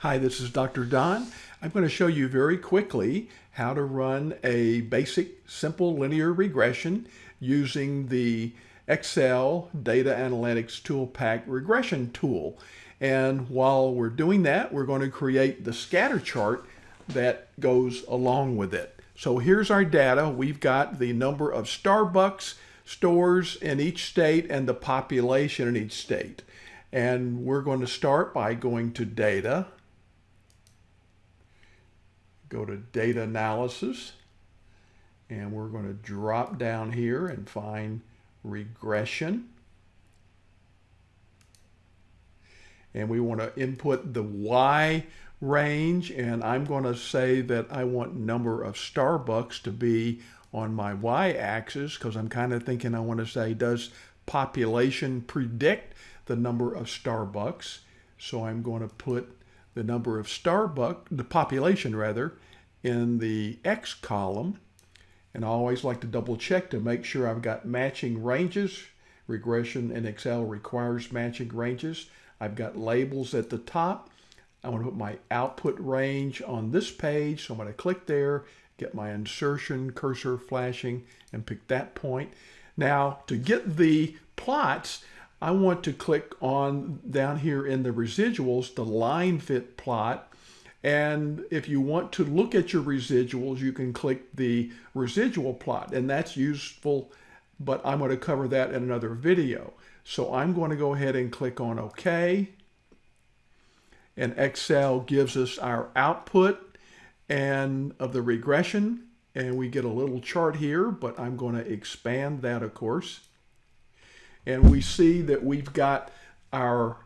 Hi, this is Dr. Don. I'm going to show you very quickly how to run a basic simple linear regression using the Excel Data Analytics ToolPak regression tool. And while we're doing that, we're going to create the scatter chart that goes along with it. So here's our data. We've got the number of Starbucks stores in each state and the population in each state. And we're going to start by going to data, go to data analysis, and we're going to drop down here and find regression. And we want to input the Y range, and I'm going to say that I want number of Starbucks to be on my y-axis because I'm kind of thinking I want to say does population predict the number of Starbucks so I'm going to put the number of Starbucks the population rather in the X column. And I always like to double check to make sure I've got matching ranges. Regression in Excel requires matching ranges. I've got labels at the top. I want to put my output range on this page. So I'm going to click there get my insertion cursor flashing and pick that point. Now to get the plots, I want to click on down here in the residuals, the line fit plot. And if you want to look at your residuals, you can click the residual plot and that's useful, but I'm going to cover that in another video. So I'm going to go ahead and click on OK. And Excel gives us our output and of the regression and we get a little chart here but I'm going to expand that of course and we see that we've got our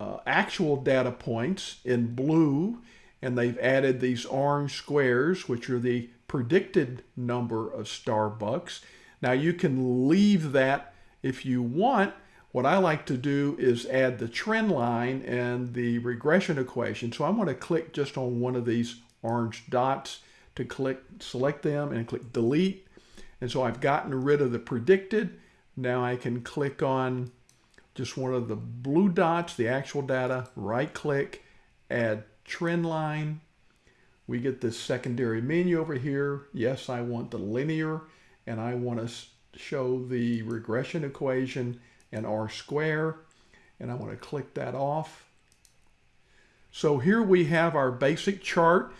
uh, actual data points in blue and they've added these orange squares which are the predicted number of Starbucks now you can leave that if you want what I like to do is add the trend line and the regression equation so I'm going to click just on one of these orange dots to click, select them and click delete. And so I've gotten rid of the predicted. Now I can click on just one of the blue dots, the actual data, right click, add trend line. We get this secondary menu over here. Yes, I want the linear and I want to show the regression equation and R square. And I want to click that off. So here we have our basic chart.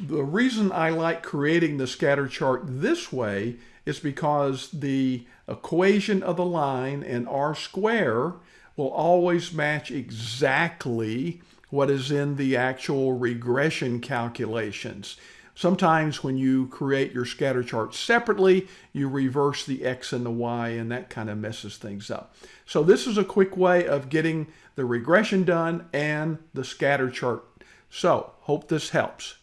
The reason I like creating the scatter chart this way is because the equation of the line and R square will always match exactly what is in the actual regression calculations. Sometimes when you create your scatter chart separately, you reverse the X and the Y and that kind of messes things up. So this is a quick way of getting the regression done and the scatter chart. So hope this helps.